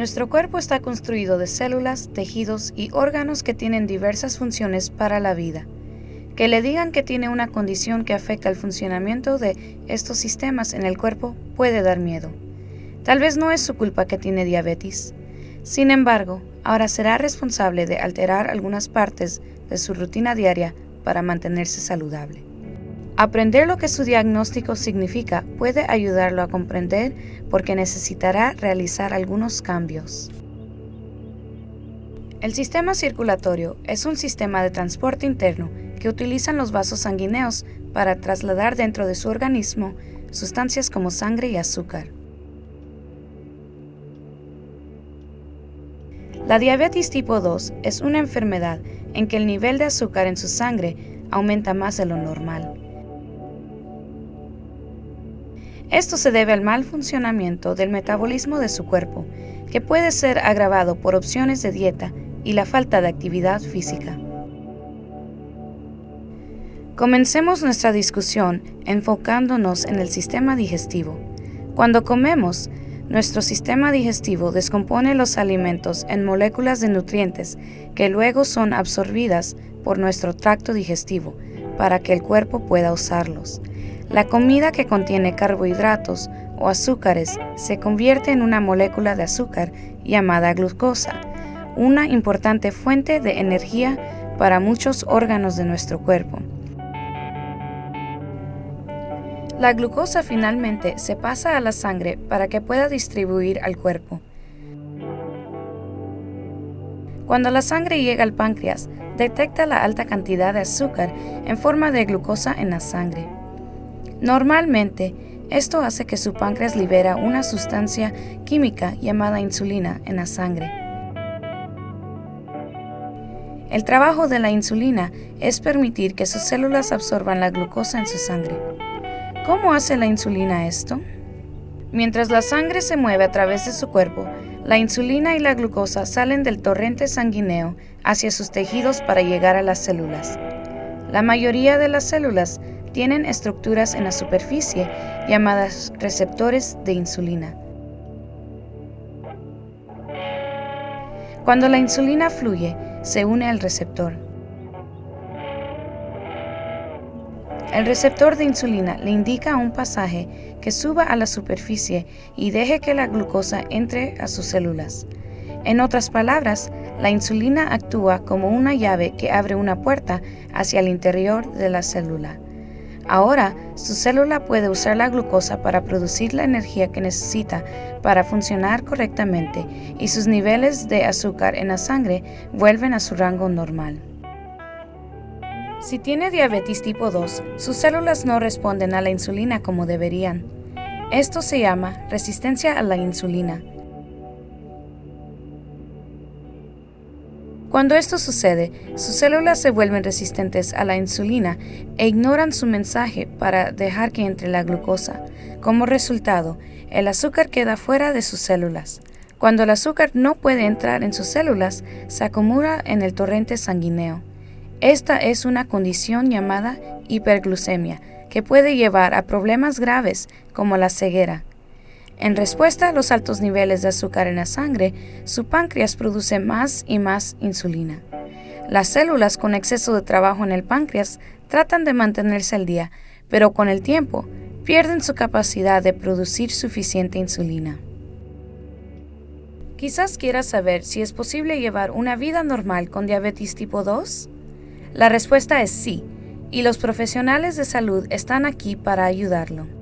Nuestro cuerpo está construido de células, tejidos y órganos que tienen diversas funciones para la vida. Que le digan que tiene una condición que afecta el funcionamiento de estos sistemas en el cuerpo puede dar miedo. Tal vez no es su culpa que tiene diabetes. Sin embargo, ahora será responsable de alterar algunas partes de su rutina diaria para mantenerse saludable. Aprender lo que su diagnóstico significa puede ayudarlo a comprender porque necesitará realizar algunos cambios. El sistema circulatorio es un sistema de transporte interno que utilizan los vasos sanguíneos para trasladar dentro de su organismo sustancias como sangre y azúcar. La diabetes tipo 2 es una enfermedad en que el nivel de azúcar en su sangre aumenta más de lo normal. Esto se debe al mal funcionamiento del metabolismo de su cuerpo, que puede ser agravado por opciones de dieta y la falta de actividad física. Comencemos nuestra discusión enfocándonos en el sistema digestivo. Cuando comemos, nuestro sistema digestivo descompone los alimentos en moléculas de nutrientes que luego son absorbidas por nuestro tracto digestivo para que el cuerpo pueda usarlos. La comida que contiene carbohidratos o azúcares se convierte en una molécula de azúcar llamada glucosa, una importante fuente de energía para muchos órganos de nuestro cuerpo. La glucosa finalmente se pasa a la sangre para que pueda distribuir al cuerpo. Cuando la sangre llega al páncreas, detecta la alta cantidad de azúcar en forma de glucosa en la sangre. Normalmente, esto hace que su páncreas libera una sustancia química llamada insulina en la sangre. El trabajo de la insulina es permitir que sus células absorban la glucosa en su sangre. ¿Cómo hace la insulina esto? Mientras la sangre se mueve a través de su cuerpo, la insulina y la glucosa salen del torrente sanguíneo hacia sus tejidos para llegar a las células. La mayoría de las células tienen estructuras en la superficie llamadas receptores de insulina. Cuando la insulina fluye, se une al receptor. El receptor de insulina le indica a un pasaje que suba a la superficie y deje que la glucosa entre a sus células. En otras palabras, la insulina actúa como una llave que abre una puerta hacia el interior de la célula. Ahora, su célula puede usar la glucosa para producir la energía que necesita para funcionar correctamente y sus niveles de azúcar en la sangre vuelven a su rango normal. Si tiene diabetes tipo 2, sus células no responden a la insulina como deberían. Esto se llama resistencia a la insulina. Cuando esto sucede, sus células se vuelven resistentes a la insulina e ignoran su mensaje para dejar que entre la glucosa. Como resultado, el azúcar queda fuera de sus células. Cuando el azúcar no puede entrar en sus células, se acumula en el torrente sanguíneo. Esta es una condición llamada hiperglucemia que puede llevar a problemas graves como la ceguera. En respuesta a los altos niveles de azúcar en la sangre, su páncreas produce más y más insulina. Las células con exceso de trabajo en el páncreas tratan de mantenerse al día, pero con el tiempo pierden su capacidad de producir suficiente insulina. Quizás quieras saber si es posible llevar una vida normal con diabetes tipo 2. La respuesta es sí, y los profesionales de salud están aquí para ayudarlo.